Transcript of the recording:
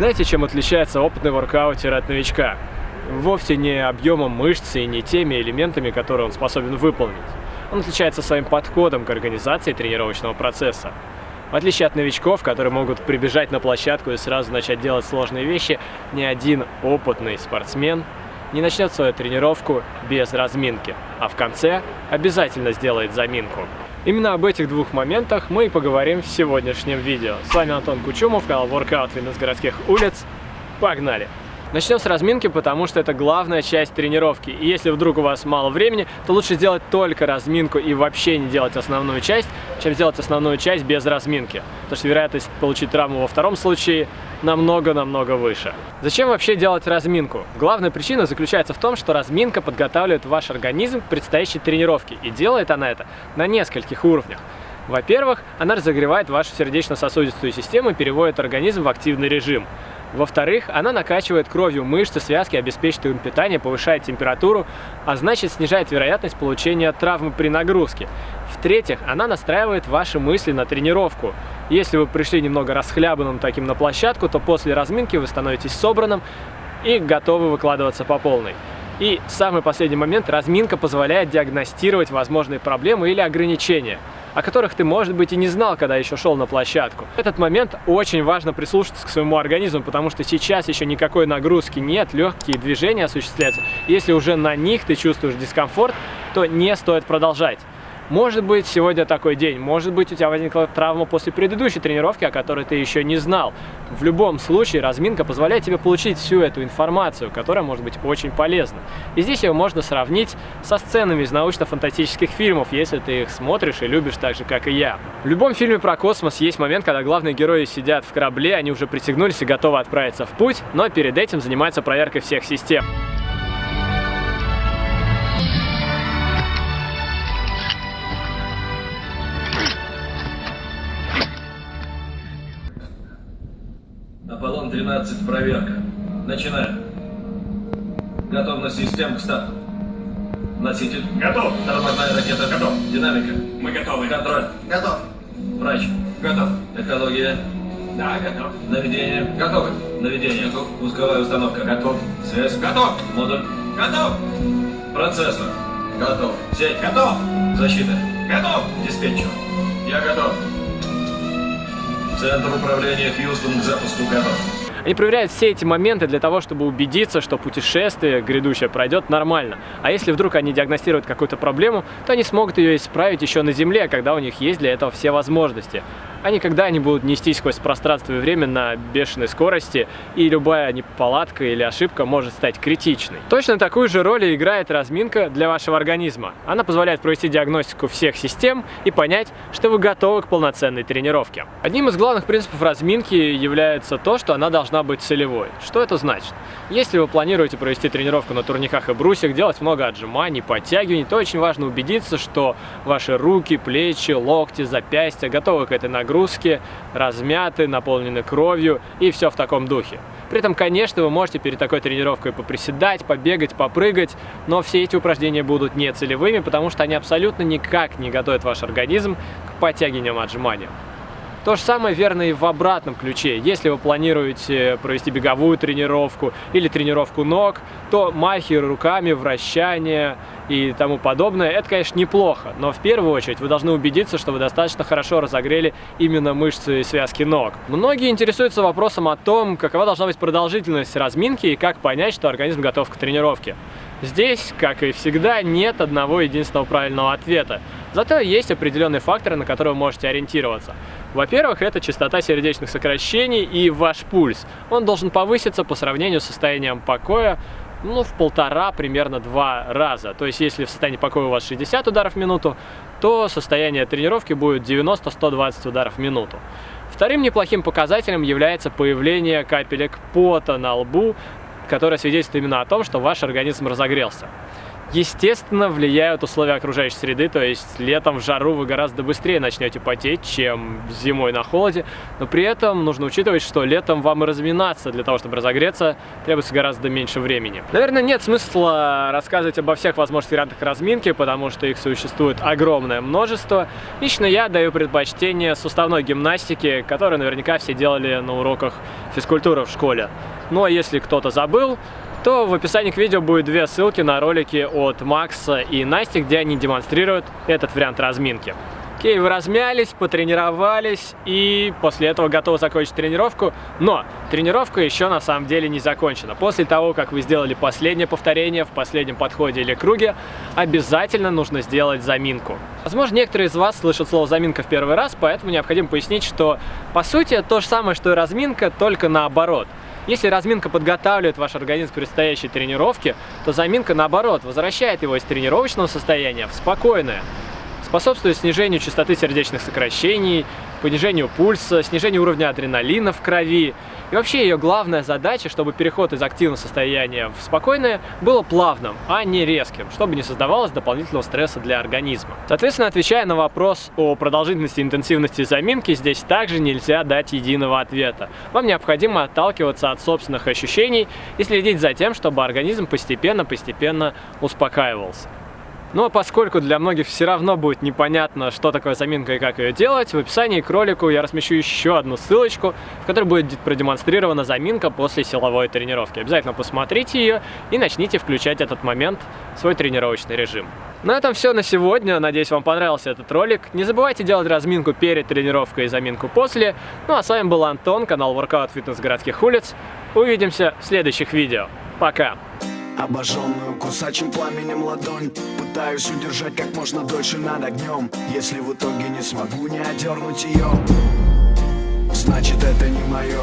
Знаете, чем отличается опытный воркаутер от новичка? Вовсе не объемом мышцы и не теми элементами, которые он способен выполнить. Он отличается своим подходом к организации тренировочного процесса. В отличие от новичков, которые могут прибежать на площадку и сразу начать делать сложные вещи, ни один опытный спортсмен не начнет свою тренировку без разминки, а в конце обязательно сделает заминку. Именно об этих двух моментах мы и поговорим в сегодняшнем видео. С вами Антон Кучумов, канал Workout Fitness городских улиц. Погнали! Начнем с разминки, потому что это главная часть тренировки. И если вдруг у вас мало времени, то лучше сделать только разминку и вообще не делать основную часть, чем сделать основную часть без разминки. Потому что вероятность получить травму во втором случае намного-намного выше. Зачем вообще делать разминку? Главная причина заключается в том, что разминка подготавливает ваш организм к предстоящей тренировке. И делает она это на нескольких уровнях. Во-первых, она разогревает вашу сердечно-сосудистую систему и переводит организм в активный режим. Во-вторых, она накачивает кровью мышцы, связки, обеспечивает им питание, повышает температуру, а значит снижает вероятность получения травмы при нагрузке. В-третьих, она настраивает ваши мысли на тренировку. Если вы пришли немного расхлябанным таким на площадку, то после разминки вы становитесь собранным и готовы выкладываться по полной. И самый последний момент, разминка позволяет диагностировать возможные проблемы или ограничения о которых ты, может быть, и не знал, когда еще шел на площадку. В этот момент очень важно прислушаться к своему организму, потому что сейчас еще никакой нагрузки нет, легкие движения осуществляются. Если уже на них ты чувствуешь дискомфорт, то не стоит продолжать. Может быть, сегодня такой день, может быть, у тебя возникла травма после предыдущей тренировки, о которой ты еще не знал. В любом случае, разминка позволяет тебе получить всю эту информацию, которая может быть очень полезна. И здесь ее можно сравнить со сценами из научно-фантастических фильмов, если ты их смотришь и любишь так же, как и я. В любом фильме про космос есть момент, когда главные герои сидят в корабле, они уже пристегнулись и готовы отправиться в путь, но перед этим занимаются проверкой всех систем. Аполлон-12, проверка. Начинаем. Готовность систем к старту. Носитель. Готов. Тормозная ракета. Готов. Динамика. Мы готовы. Контроль. Готов. Врач. Готов. Экология. Да, готов. Наведение. Готовы. Наведение. Готов. Пусковая установка. Готов. Связь. Готов. Модуль. Готов. Процессор. Готов. Сеть. Готов. Защита. Готов. Диспетчер. Я готов. Центр управления Хьюстон к запуску готов. Они проверяют все эти моменты для того, чтобы убедиться, что путешествие грядущее пройдет нормально. А если вдруг они диагностируют какую-то проблему, то они смогут ее исправить еще на Земле, когда у них есть для этого все возможности а никогда не будут нестись сквозь пространство и время на бешеной скорости, и любая неполадка или ошибка может стать критичной. Точно такую же роль играет разминка для вашего организма. Она позволяет провести диагностику всех систем и понять, что вы готовы к полноценной тренировке. Одним из главных принципов разминки является то, что она должна быть целевой. Что это значит? Если вы планируете провести тренировку на турниках и брусьях, делать много отжиманий, подтягиваний, то очень важно убедиться, что ваши руки, плечи, локти, запястья готовы к этой нагрузке размяты, наполнены кровью и все в таком духе. При этом, конечно, вы можете перед такой тренировкой поприседать, побегать, попрыгать, но все эти упражнения будут не целевыми, потому что они абсолютно никак не готовят ваш организм к подтягиваниям отжиманиям. То же самое верно и в обратном ключе. Если вы планируете провести беговую тренировку или тренировку ног, то махи руками, вращания и тому подобное, это, конечно, неплохо. Но в первую очередь вы должны убедиться, что вы достаточно хорошо разогрели именно мышцы и связки ног. Многие интересуются вопросом о том, какова должна быть продолжительность разминки и как понять, что организм готов к тренировке. Здесь, как и всегда, нет одного единственного правильного ответа. Зато есть определенные факторы, на которые вы можете ориентироваться. Во-первых, это частота сердечных сокращений и ваш пульс. Он должен повыситься по сравнению с состоянием покоя ну, в полтора, примерно два раза. То есть, если в состоянии покоя у вас 60 ударов в минуту, то состояние тренировки будет 90-120 ударов в минуту. Вторым неплохим показателем является появление капелек пота на лбу, которое свидетельствует именно о том, что ваш организм разогрелся. Естественно, влияют условия окружающей среды, то есть летом в жару вы гораздо быстрее начнете потеть, чем зимой на холоде, но при этом нужно учитывать, что летом вам и разминаться для того, чтобы разогреться, требуется гораздо меньше времени. Наверное, нет смысла рассказывать обо всех возможных вариантах разминки, потому что их существует огромное множество. Лично я даю предпочтение суставной гимнастике, которую наверняка все делали на уроках физкультуры в школе. А если кто-то забыл, то в описании к видео будет две ссылки на ролики от Макса и Насти, где они демонстрируют этот вариант разминки. Окей, вы размялись, потренировались и после этого готовы закончить тренировку. Но тренировка еще на самом деле не закончена. После того, как вы сделали последнее повторение в последнем подходе или круге, обязательно нужно сделать заминку. Возможно, некоторые из вас слышат слово заминка в первый раз, поэтому необходимо пояснить, что по сути это то же самое, что и разминка, только наоборот. Если разминка подготавливает ваш организм к предстоящей тренировке, то заминка, наоборот, возвращает его из тренировочного состояния в спокойное, способствует снижению частоты сердечных сокращений, понижению пульса, снижению уровня адреналина в крови. И вообще ее главная задача, чтобы переход из активного состояния в спокойное было плавным, а не резким, чтобы не создавалось дополнительного стресса для организма. Соответственно, отвечая на вопрос о продолжительности и интенсивности заминки, здесь также нельзя дать единого ответа. Вам необходимо отталкиваться от собственных ощущений и следить за тем, чтобы организм постепенно-постепенно успокаивался. А поскольку для многих все равно будет непонятно, что такое заминка и как ее делать, в описании к ролику я размещу еще одну ссылочку, в которой будет продемонстрирована заминка после силовой тренировки. Обязательно посмотрите ее и начните включать этот момент в свой тренировочный режим. На этом все на сегодня. Надеюсь, вам понравился этот ролик. Не забывайте делать разминку перед тренировкой и заминку после. Ну а с вами был Антон, канал Workout Fitness городских улиц. Увидимся в следующих видео. Пока! Обожженную кусачим пламенем ладонь. Пытаюсь удержать как можно дольше над огнем Если в итоге не смогу не одернуть ее Значит это не мое